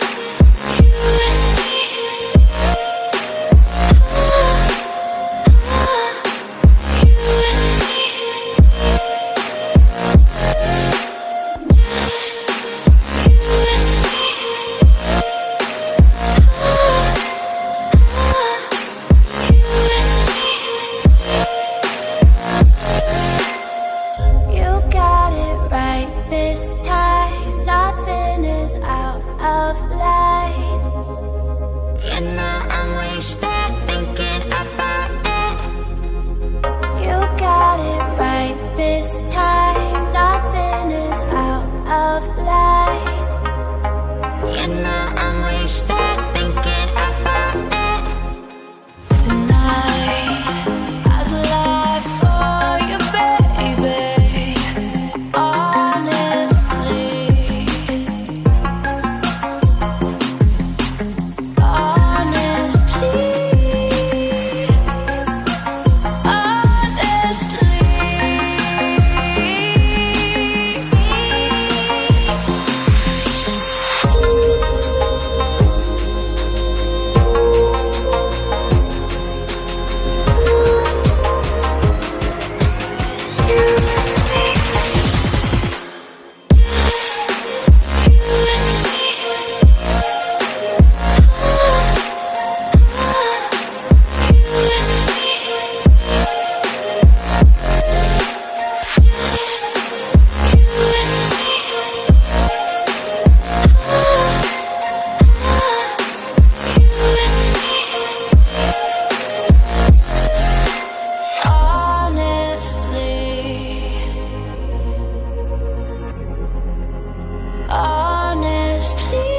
you Please.